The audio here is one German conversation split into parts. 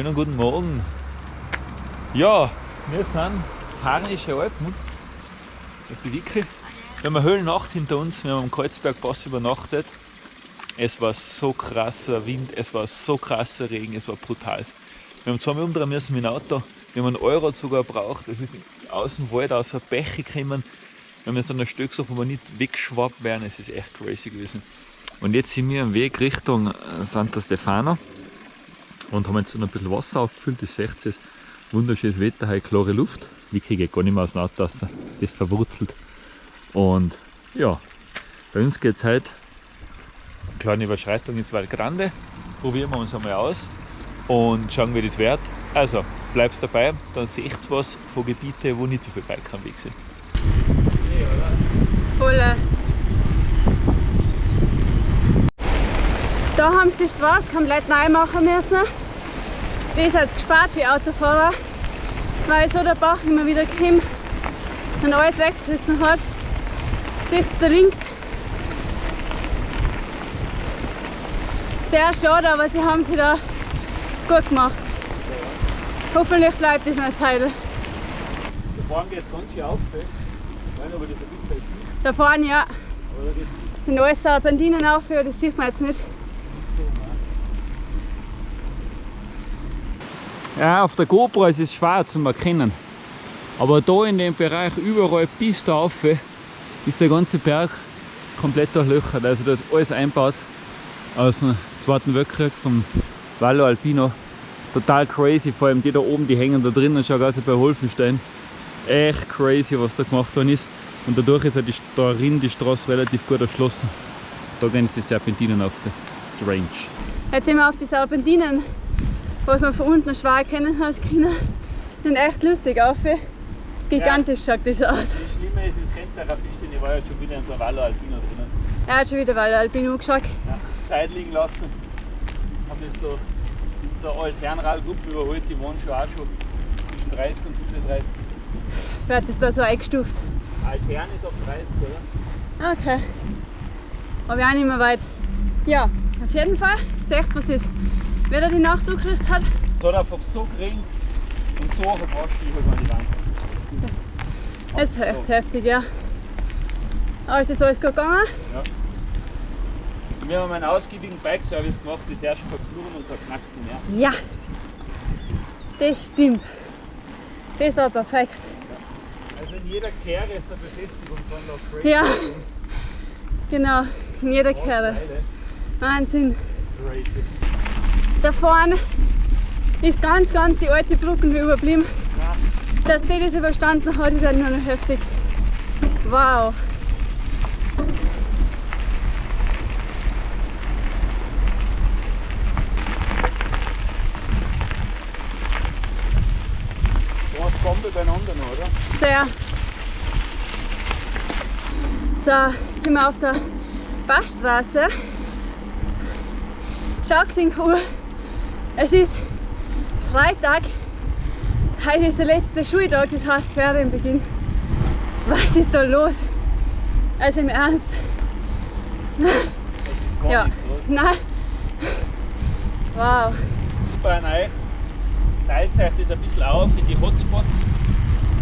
Schönen guten Morgen. Ja, wir sind Harnische. Das ist die Wicke. Wir haben eine Höhlennacht hinter uns, wir haben am Kreuzbergpass übernachtet. Es war so krasser Wind, es war so krasser Regen, es war brutal. Wir haben zweimal umdrehen müssen mit dem Auto, wir haben einen Euro sogar gebraucht, es ist aus dem Wald, aus der Bäche gekommen. Wir haben jetzt an der Stück so, wo wir nicht weggeschwappt werden, es ist echt crazy gewesen. Und jetzt sind wir am Weg Richtung äh, Santa Stefano und haben jetzt noch ein bisschen Wasser aufgefüllt, das seht ihr, wunderschönes Wetter, heute klare Luft. Die kriege ich gar nicht mehr aus dem Auto raus, das verwurzelt. Und ja, bei uns geht es heute eine kleine Überschreitung ins Val Grande. Probieren wir uns einmal aus und schauen, wie das wird. Also bleibst dabei, dann seht ihr was von Gebieten, wo nicht so viel Bike am Weg sind. Voll. Da haben sie die Straße komplett neu machen müssen. Ist jetzt gespart für Autofahrer, weil so der Bach immer wieder kommt und alles weggerissen hat. Seht da links? Sehr schade, aber sie haben sie da gut gemacht. Hoffentlich bleibt es eine Zeit. Da vorne geht es ganz schön auf, gell? Nicht, ob das ein bisschen ist. Da vorne ja, Aber sind alles Serpentinen auf, das sieht man jetzt nicht. Ja, auf der GoPro ist es schwer zu erkennen. Aber da in dem Bereich überall bis da rauf ist der ganze Berg komplett durchlöchert. Also da ist alles einbaut aus dem Zweiten Weltkrieg vom Vallo Alpino. Total crazy, vor allem die da oben, die hängen da drinnen, schau wie bei Holfenstein. Echt crazy, was da gemacht worden ist. Und dadurch ist ja die, darin die Straße relativ gut erschlossen. Da gehen jetzt die Serpentinen auf. Strange. Jetzt sind wir auf die Serpentinen, was man von unten schwer erkennen hat können. Sind echt lustig auf. Gigantisch schaut das aus. Das Schlimme ist, das kennt ihr auch ein bisschen, ich war jetzt schon wieder in so einem Vallo Alpino drinnen. Er hat schon wieder Valle Alpino geschaut. Ja. Zeit liegen lassen. Haben das so, so eine Altherrenradgruppe überholt, die waren schon auch schon zwischen 30 und 35. Wird das da so eingestuft. Altherren ist auf 30, oder? Okay. Aber auch nicht mehr weit. Ja, auf jeden Fall. Seht was das Wetter die Nacht angekriegt hat. Es hat einfach so gering und so verpasst, ich halt mal die Wand. Das ist echt heftig, ja. Aber ist das alles gut gegangen? Ja. Wir haben einen ausgiebigen Bike-Service gemacht, das herrscht kein Knurren und kein Knacksen mehr. Ja. Das stimmt. Das war perfekt. Also in jeder Kehre ist eine Befestigung von der Crazy. Ja. Genau, in jeder Kerle. Wahnsinn. Crazy. Da vorne ist ganz, ganz die alte Brücke überblieben. Ja. Dass die das überstanden hat, ist halt nur noch heftig. Wow. War's Bombe beieinander noch, oder? Sehr. So, jetzt sind wir auf der Passstraße. Schau gesehen, Uhr. Es ist Freitag. Heute ist der letzte Schultag, das heißt Ferienbeginn. Was ist da los? Also im Ernst. Ja. Nein. Wow. Bei euch teilt euch das ein bisschen auf in die Hotspots.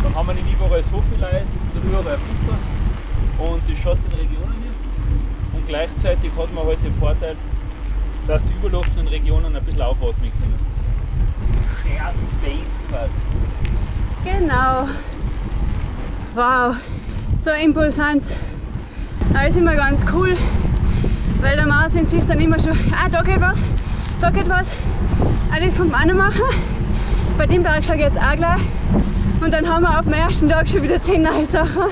Dann haben wir nicht überall so viele Leute, sondern überall ein bisschen. Und die Schattenregionen nicht. Und gleichzeitig hat man halt den Vorteil, dass die überlaufenden Regionen ein bisschen aufatmen können. Shared Space quasi. Genau. Wow. So impulsant. Aber ist immer ganz cool, weil der Martin sich dann immer schon, ah, da geht was, da geht was. Ah, das kann man machen. Bei dem Berg schaue ich jetzt auch gleich. Und dann haben wir ab dem ersten Tag schon wieder 10 neue Sachen.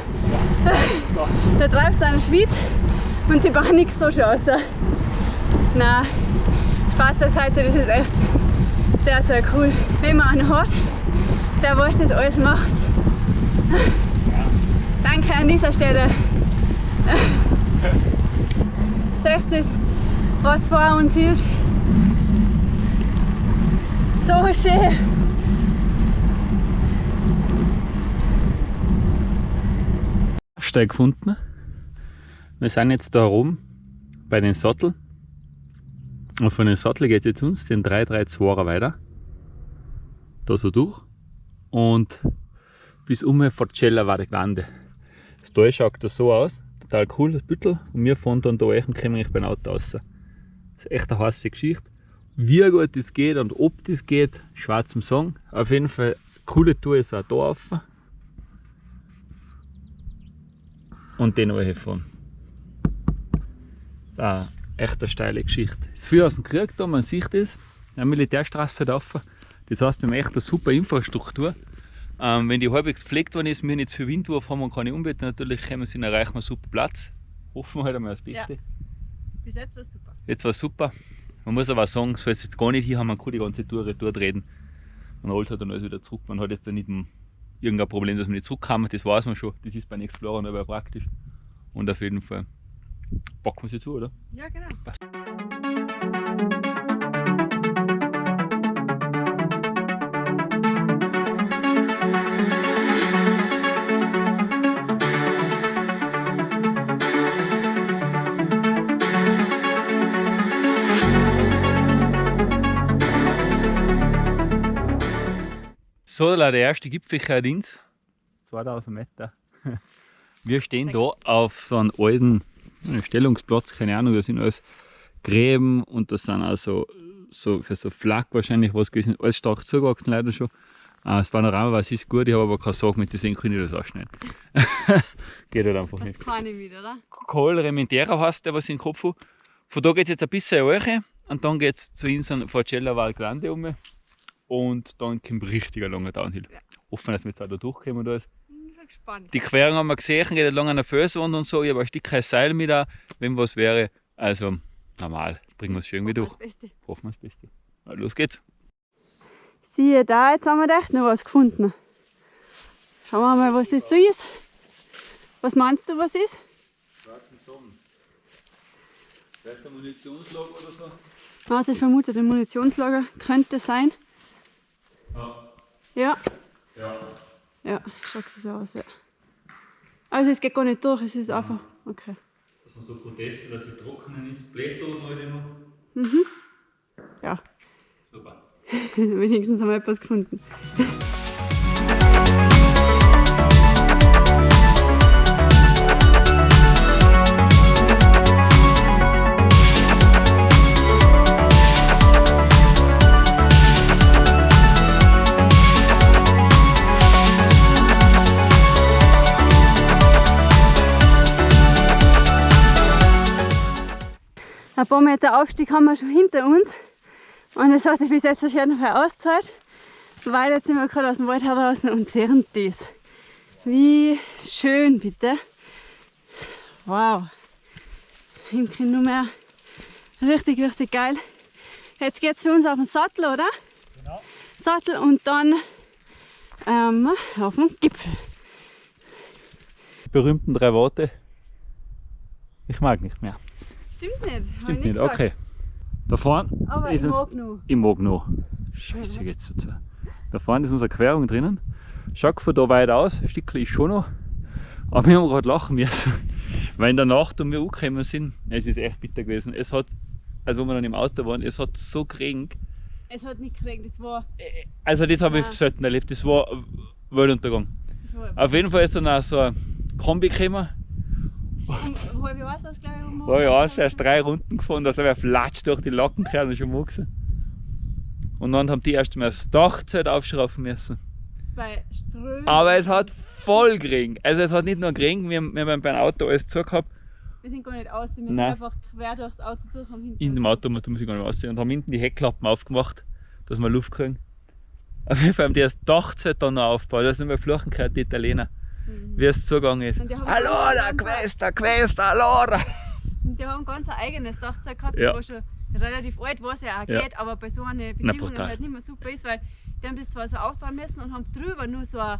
Da treibst du einen Schweiz und die Panik so schon aus. Nein, Spaß das ist echt sehr, sehr cool. Wenn man einen hat, der was das alles macht. Danke an dieser Stelle. Seht ihr, was vor uns ist? So schön. Steig gefunden. Wir sind jetzt da oben bei den Sattel. Und von dem Sattel geht es jetzt uns den 332er weiter. Da so durch. Und bis um Forcella war der Lande. Das Tal schaut das so aus. Total cool, das Büttel. Und wir fahren dann da rein und kommen eigentlich beim Auto raus. Das ist echt eine heiße Geschichte. Wie gut das geht und ob das geht, schwer zum sagen. Auf jeden Fall, coole Tour ist auch da rauf. Und den fahren. Das ist eine echt eine steile Geschichte. Viel aus dem Krieg da, man sieht das. Eine Militärstraße da rauf. Das heißt, wir haben echt eine super Infrastruktur. Ähm, wenn die halbwegs gepflegt worden ist, wir nicht zu viel Windwurf haben und keine Umwelt, natürlich können wir sie erreichen wir einen super Platz. Hoffen wir halt einmal das Beste. Ja. Bis jetzt war es super. Jetzt war es super. Man muss aber auch sagen, soll es jetzt gar nicht hier haben, man kann die ganze Tour retour reden. Man rollt halt dann alles wieder zurück. Man hat jetzt nicht irgendein Problem, dass man nicht zurückkommt, das weiß man schon. Das ist bei den Explorer aber praktisch. Und auf jeden Fall packen wir sie zu, oder? Ja, genau. Passt. So, der erste Gipfeldienst, 2000 Meter. Wir stehen da auf so einem alten Stellungsplatz, keine Ahnung, da sind alles Gräben und das sind also so für so Flak wahrscheinlich was gewesen, alles stark zugewachsen leider schon. Äh, Das Panorama was ist gut, ich habe aber keine Sorge mit, deswegen kann ich das ausschneiden. Geht halt einfach Das nicht. kann ich wieder, oder? Col Rementera heißt der, was ich im Kopf habe. Von da geht es jetzt ein bisschen hoch und dann geht es zur Insel Forcella Val Grande um. Und dann kommt richtiger langer Downhill. Ja. Hoffen, dass wir jetzt auch da durchkommen und alles. Gespannt. Die Querung haben wir gesehen, geht lang an der Felswand und so. Ich habe ein Stück kein Seil mit, auch, wenn was wäre. Also normal, bringen wir es schon irgendwie durch. Hoffen wir das Beste. Na, los geht's. Siehe da, jetzt haben wir echt noch was gefunden. Schauen wir mal, was das so ist. Was meinst du, was ist? Schwarzen Sonnen. Vielleicht ein Munitionslager oder so? Warte, ich vermute, ein Munitionslager könnte sein. Ja. Ja, Ja. Ja, schaut so aus, ja. Also es geht gar nicht durch, es ist einfach. Okay. Dass man so Proteste, dass sie trocknen ist. Blechdosen heute noch. Ja, Super. wenigstens haben wir etwas gefunden. Ein paar Meter Aufstieg haben wir schon hinter uns. Und es hat sich bis jetzt auf jeden Fall ausgezahlt, weil jetzt sind wir gerade aus dem Wald heraus und sehen das. Wie schön, bitte. Wow. Nur mehr richtig, richtig geil. Jetzt geht es für uns auf den Sattel, oder? Genau. Sattel und dann ähm, auf den Gipfel. Die berühmten drei Worte. Ich mag nicht mehr. Stimmt nicht. Stimmt nicht, gesagt. okay. Da vorne Aber ist ich es. noch. Ich mag noch. Scheiße geht's dazu. Da vorne ist unsere Querung drinnen. Schaut von da weit aus, ein Stückchen ist schon noch. Aber wir haben gerade lachen müssen. Weil in der Nacht, um wir angekommen sind, es ist echt bitter gewesen. Es hat, also wo wir dann im Auto waren, es hat so geregnet. Es hat nicht gekriegt, das war. Also das habe ich selten erlebt. Das war Weltuntergang. Das war Auf jeden Fall ist dann auch so ein Kombi gekommen. Um halb Jahr was, glaube ich. Um ich aus, erst drei Runden gefahren, da ist er flatsch durch die und schon gewesen. Und dann haben die erst mal das Dachzelt aufschrauben müssen. Bei Strömen. Aber es hat voll geregnet. Also es hat nicht nur geregnet, wir haben, wir haben beim Auto alles zugehabt. Wir sind gar nicht aus, wir sind Nein. einfach quer durchs Auto durch am hinten. In dem Auto muss ich gar nicht aussehen. Und haben hinten die Heckklappen aufgemacht, dass wir Luft kriegen. Auf jeden Fall haben die das Dachzelt dann noch aufgebaut. Da sind wir fluchen gehört, die Italiener. Mhm. Wie es zugegangen ist. Allora, questa, questa, allora! Und die haben ganz ein eigenes Dachzeug gehabt, Ja. das war schon relativ alt, was ja auch Ja. geht, aber bei so einer Bedingung brutal. halt nicht mehr super ist, weil die haben das zwar so auftragen müssen und haben drüber nur so ein,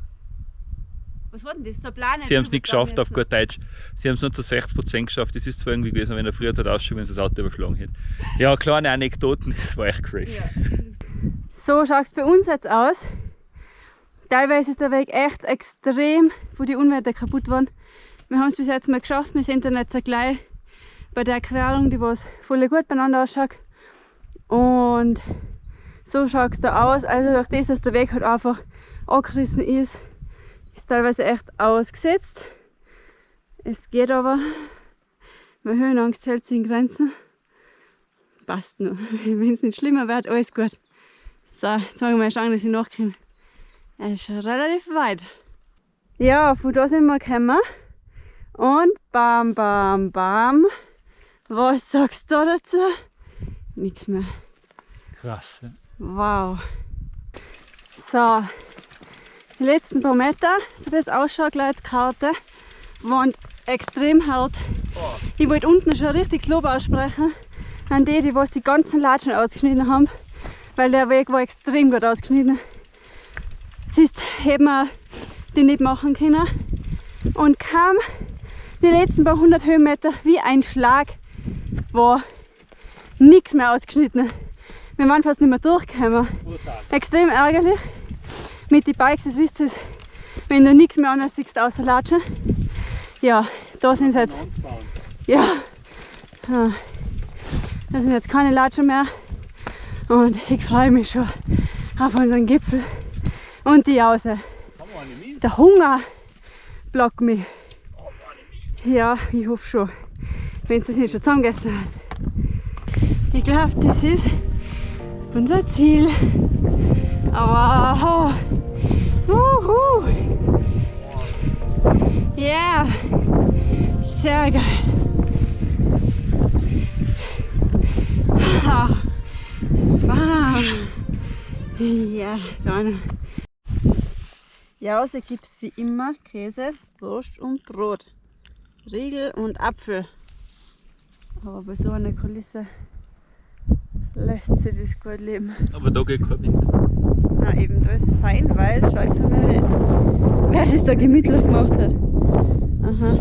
was war denn das, so eine Plane Sie haben es nicht geschafft auf gut Deutsch. Sie haben es nur zu 60% geschafft. Das ist zwar irgendwie gewesen, wenn er früher hat ausschauen, wenn sie das Auto überschlagen hätte. Ja, kleine Anekdoten, das war echt crazy. Ja. So schaut es bei uns jetzt aus. Teilweise ist der Weg echt extrem, wo die Unwetter kaputt waren. Wir haben es bis jetzt mal geschafft, wir sind dann jetzt gleich bei der Querung, die was voll gut beieinander ausschaut. Und so schaut es da aus. Also durch das, dass der Weg halt einfach angerissen ist, ist teilweise echt ausgesetzt. Es geht aber. Meine Höhenangst hält sich in Grenzen. Passt nur. Wenn es nicht schlimmer wird, alles gut. So, jetzt machen wir mal schauen, dass ich nachkomme. Es ist schon relativ weit. Ja, von da sind wir gekommen. Und bam, bam, bam. Was sagst du dazu? Nichts mehr. Krass. Ja. Wow. So, die letzten paar Meter, so wie es ausschaut, gleich die Karte, waren extrem hart. Ich wollte unten schon ein richtiges Lob aussprechen an die, die was die ganzen Latschen ausgeschnitten haben, weil der Weg war extrem gut ausgeschnitten. Es ist, hätten wir die nicht machen können. Und kam die letzten paar hundert Höhenmeter wie ein Schlag, war nichts mehr ausgeschnitten. Wir waren fast nicht mehr durchgekommen. Extrem ärgerlich. Mit den Bikes, das wisst ihr, wenn du nichts mehr anderes siehst außer Latschen. Ja, da sind jetzt. Ja. ja. Da sind jetzt keine Latschen mehr. Und ich freue mich schon auf unseren Gipfel und die Jause. Der Hunger blockt mich. Ja, ich hoffe schon. Wenn es das nicht schon zusammengegessen hat. Ich glaube, das ist unser Ziel. Aber oh, uhu. Ja, sehr geil. Bam. Ja, dann. Jause gibt es wie immer Käse, Wurst und Brot. Riegel und Apfel. Aber bei so einer Kulisse lässt sich das gut leben. Aber da geht kein Wind. Na eben, da ist fein, weil schau jetzt mal, wer das da gemütlich gemacht hat. Aha,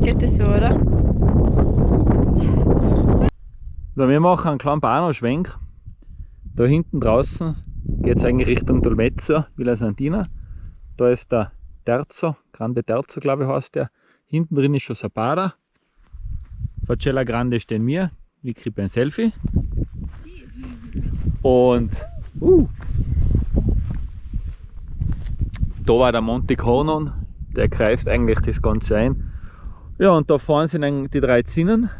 geht das so, oder? So, wir machen einen kleinen Bahnhofschwenk. Da hinten draußen geht es eigentlich Richtung Dolmezzo, Villa Santina. Da ist der Terzo, Grande Terzo glaube ich heißt der. Hinten drin ist schon Sabada. Facella Grande stehen wir. Wir kriegen ein Selfie. Und uh, da war der Monte Conon, der kreist eigentlich das Ganze ein. Ja, und da vorne sind die drei Zinnen.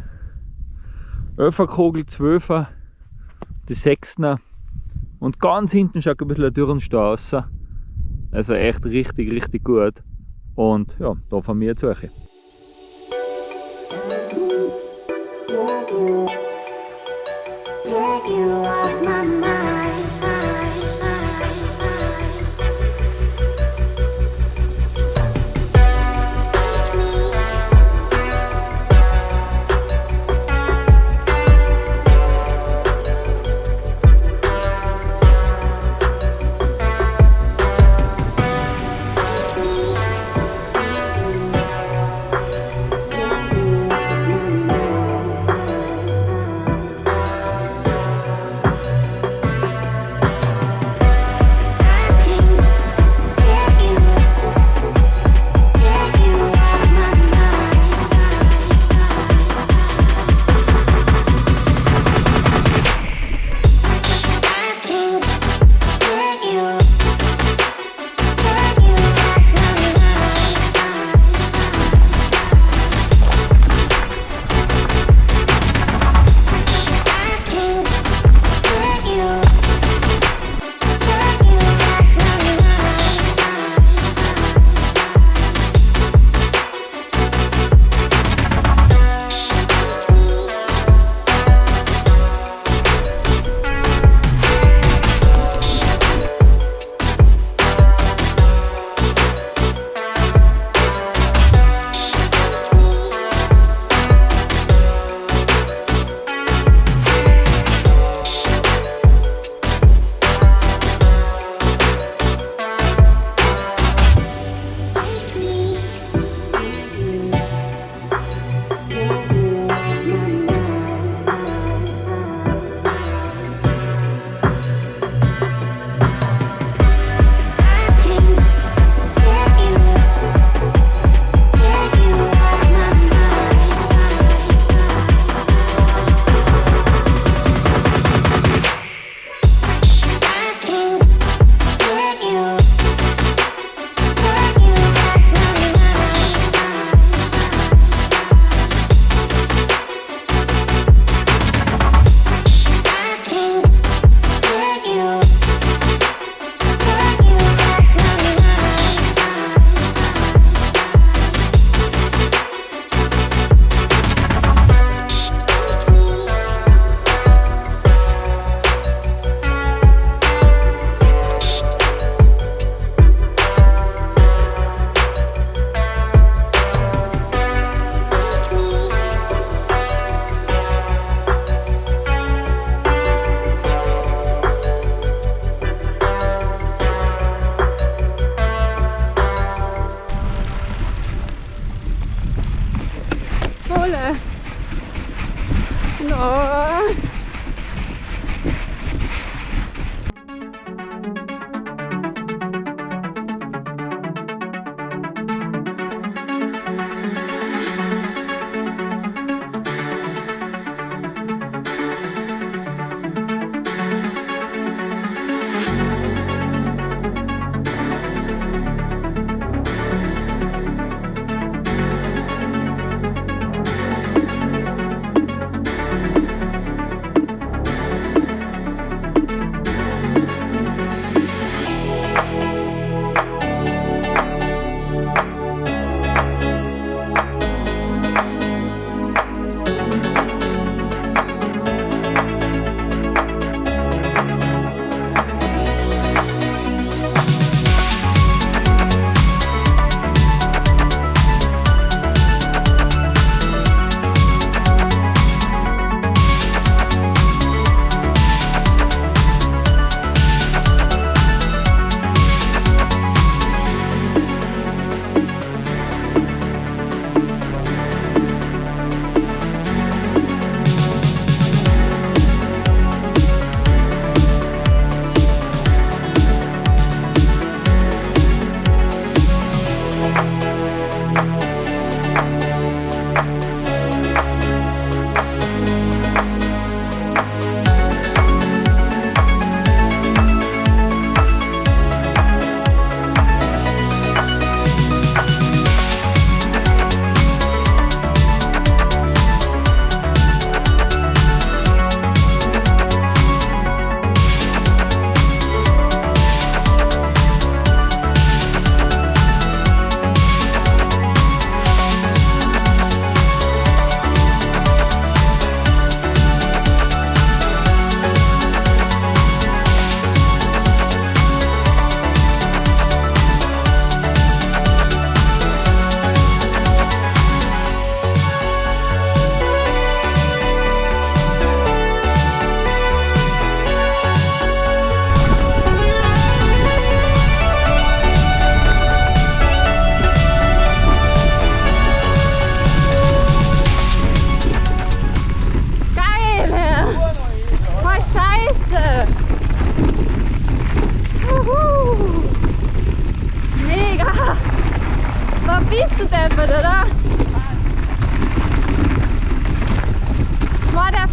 11er Kogel, 12er, die 6er und ganz hinten schaut ein bisschen ein Dürrenstau aus. Also echt richtig, richtig gut. Und ja, da von mir euch. Get you off my mind.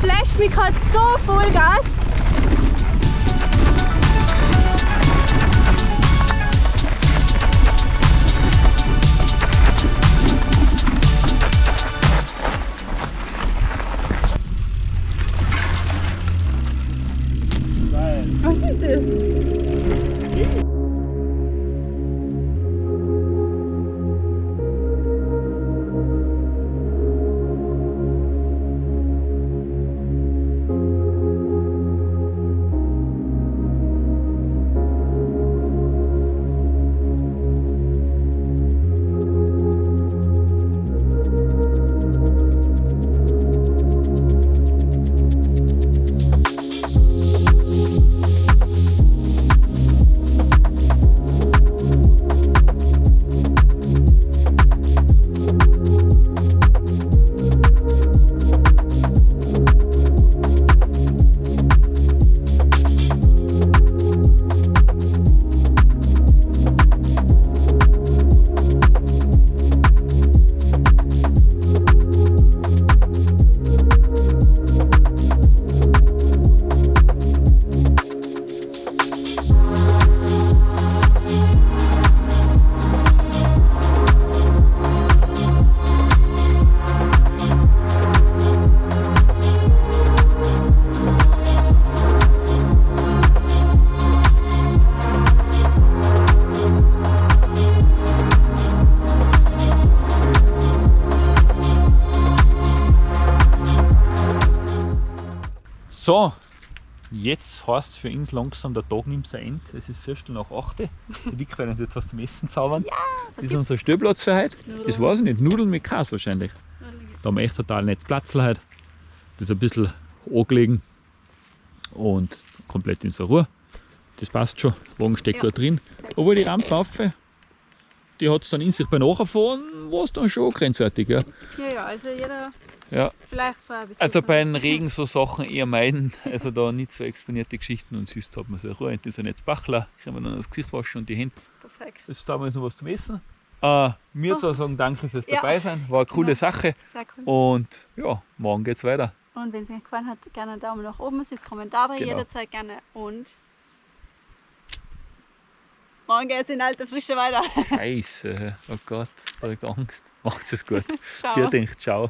Flasht mich gerade so voll jetzt heißt es für uns langsam, der Tag nimmt sein Ende. Es ist Viertel nach 8. Die Vic werden uns jetzt was zum Essen zaubern. das ist unser Stellplatz für heute. Das weiß ich nicht. Nudeln mit Käse wahrscheinlich. Da haben wir echt total nettes Platz heute. Das ist ein bisschen angelegen und komplett in der Ruhe. Das passt schon. Wagen steckt Ja. gut drin. Obwohl die Rampe rauf die hat es dann in sich bei Nachfahren, war es dann schon grenzwertig. Ja. Ja, ja, also jeder Ja. vielleicht vorher ein bisschen. Also bei den Regen so Sachen eher meiden, also da nicht so exponierte Geschichten und sonst hat man so Ruhe. Das sind jetzt Bachler, können wir dann das Gesicht waschen und die Hände. Perfekt. Jetzt haben wir jetzt noch was zum Essen. Äh, mir zwar sagen danke fürs Ja. dabei sein, war eine coole Ja. Sache Sehr cool. und ja, morgen geht's weiter. Und wenn es euch gefallen hat, gerne einen Daumen nach oben, das Kommentar da Genau. jederzeit gerne. Und morgen geht es in alter Frische weiter. Scheiße, oh Gott, direkt Angst. Macht's es gut. Ciao. Vielen Dank, ciao.